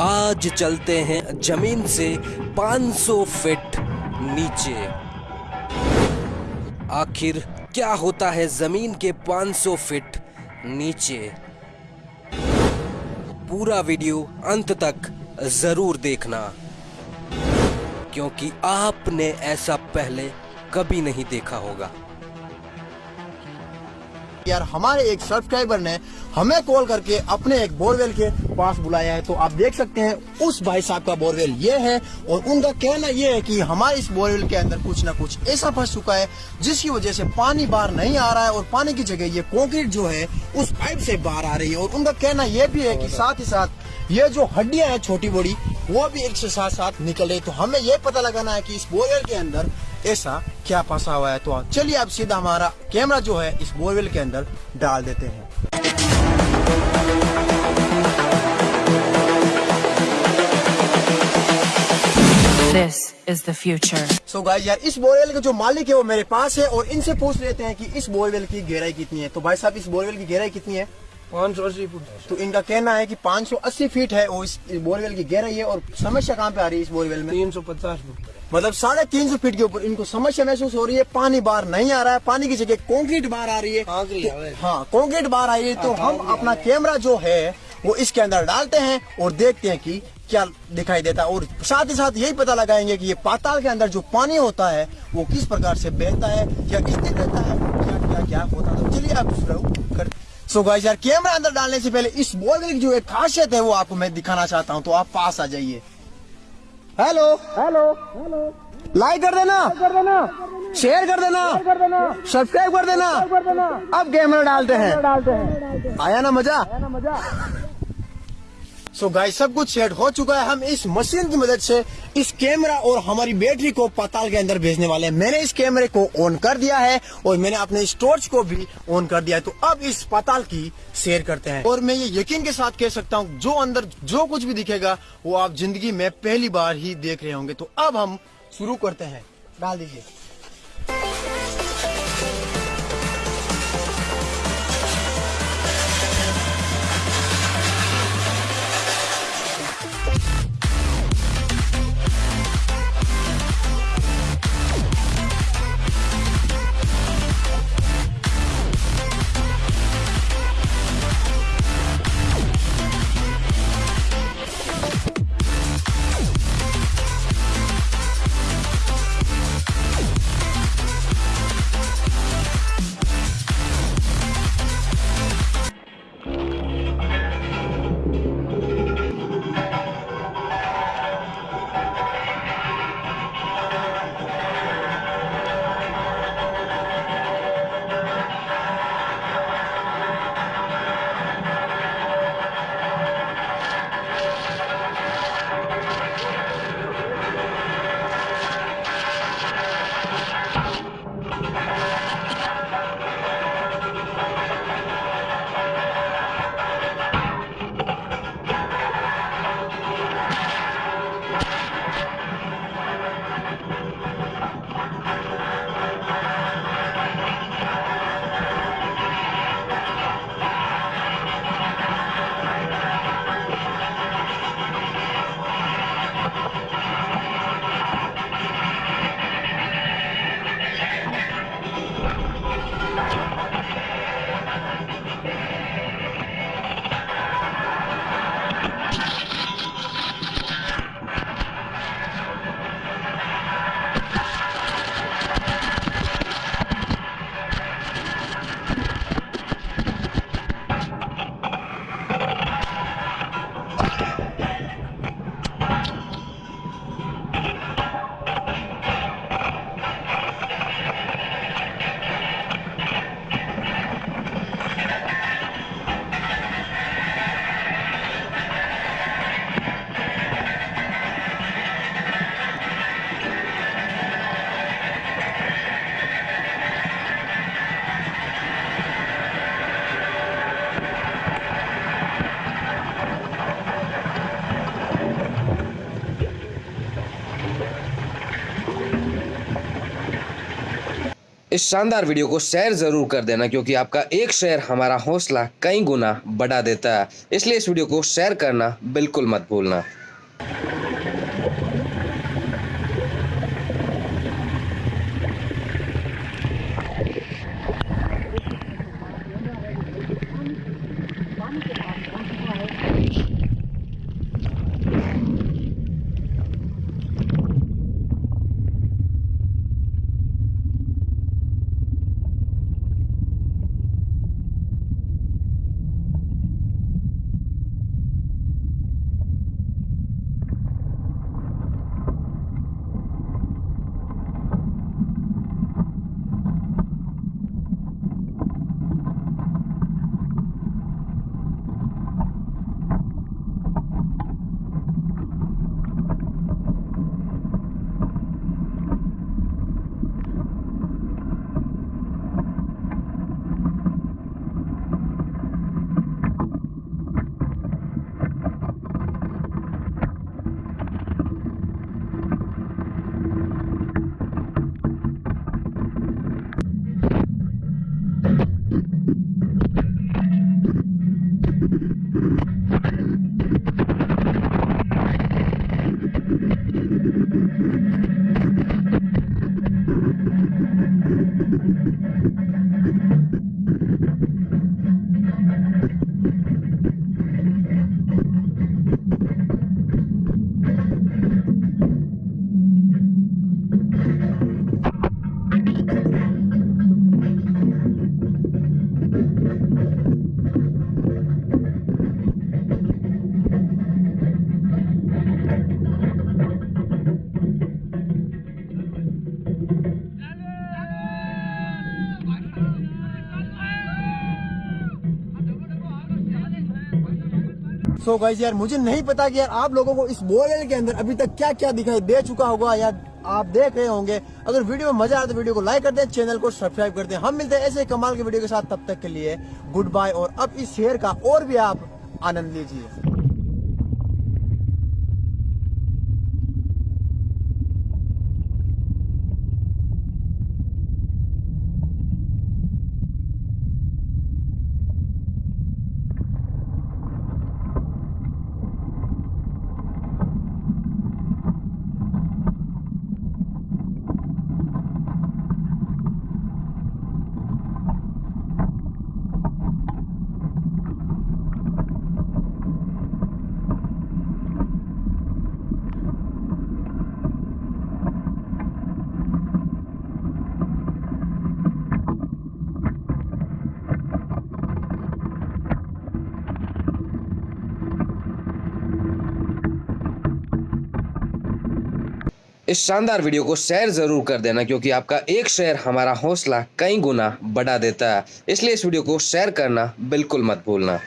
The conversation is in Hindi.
आज चलते हैं ज़मीन से 500 फीट नीचे। आखिर क्या होता है ज़मीन के 500 फीट नीचे? पूरा वीडियो अंत तक ज़रूर देखना, क्योंकि आपने ऐसा पहले कभी नहीं देखा होगा। यार हमारे एक सब्सक्राइबर ने हमें कॉल करके अपने एक बोरवेल के पास बुलाया है। तो आप देख सकते हैं, उस भाई साहब का बोरवेल ये है और उनका कहना ये है कि हमारे इस बोरवेल के अंदर कुछ ना कुछ ऐसा फंस चुका है, जिसकी वजह से पानी बाहर नहीं आ रहा है और पानी की जगह ये कॉन्क्रीट जो है, उस पाइप से बाहर आ रही है। और उनका कहना यह भी है कि साथ ही साथ ये जो हड्डियाँ हैं छोटी बड़ी, वो भी एक से साथ साथ निकल रही तो हमें ये पता लगाना है कि इस बोरवेल के अंदर ऐसा क्या फंसा हुआ है तो चलिए अब सीधा हमारा कैमरा जो है इस बोरवेल के अंदर डाल देते हैं। This is the future. So so guys यार इस बोरवेल के जो मालिक है वो मेरे पास है और इनसे पूछ लेते हैं कि इस बोरवेल की गहराई कितनी है। तो भाई साहब इस बोरवेल की गहराई कितनी है? पाँच सौ अस्सी फुट तो इनका कहना है कि 580 फीट है वो इस बोरवेल की गहराई है और समस्या कहाँ पे आ रही है इस बोरवेल में? तीन सौ पचास फुट मतलब साढ़े तीन सौ फीट के ऊपर इनको समस्या महसूस हो रही है पानी बाहर नहीं आ रहा है पानी की जगह कंक्रीट बाहर आ रही है। तो- हाँ। कंक्रीट बाहर आ रही है तो हम अपना कैमरा जो है वो इसके अंदर डालते हैं और देखते हैं कि क्या दिखाई देता है। और साथ ही साथ यही पता लगाएँगे कि ये पाताल के अंदर जो पानी होता है वो किस प्रकार से बहता है या स्थिर रहता है क्या क्या क्या होता है। तो चलिए आप शुरू कर सो so गाइस यार कैमरा अंदर डालने से पहले इस बोलने की जो एक खासियत है वो आपको मैं दिखाना चाहता हूँ तो आप पास आ जाइए। हेलो हेलो हेलो लाइक कर देना। कर देना। शेयर कर देना। कर देना। सब्सक्राइब कर देना। कर देना। अब कैमरा डालते हैं। डालते हैं। आया ना मज़ा? सो so गाइस सब कुछ सेट हो चुका है। हम इस मशीन की मदद से इस कैमरा और हमारी बैटरी को पाताल के अंदर भेजने वाले हैं। मैंने इस कैमरे को ऑन कर दिया है और मैंने अपने इस टॉर्च को भी ऑन कर दिया है। तो अब इस पाताल की शेयर करते हैं। और मैं ये यकीन के साथ कह सकता हूँ, जो अंदर जो कुछ भी दिखेगा, वो आप ज़िंदगी में पहली बार ही देख रहे होंगे। तो अब हम शुरू करते हैं। डाल दीजिए। इस शानदार वीडियो को शेयर ज़रूर कर देना, क्योंकि आपका एक शेयर हमारा हौसला कई गुना बढ़ा देता है। इसलिए इस वीडियो को शेयर करना बिल्कुल मत भूलना। सो गाइस यार, मुझे नहीं पता कि यार आप लोगों को इस बोरेल के अंदर अभी तक क्या क्या दिखाई दे चुका होगा या आप देख रहे होंगे। अगर वीडियो में मज़ा आए तो वीडियो को लाइक कर दें चैनल को सब्सक्राइब कर दें। हम मिलते हैं ऐसे कमाल के वीडियो के साथ। तब तक के लिए गुड बाय और अब इस शेयर का और भी आप आनंद लीजिए। इस शानदार वीडियो को शेयर ज़रूर कर देना, क्योंकि आपका एक शेयर हमारा हौसला कई गुना बढ़ा देता है। इसलिए इस वीडियो को शेयर करना बिल्कुल मत भूलना।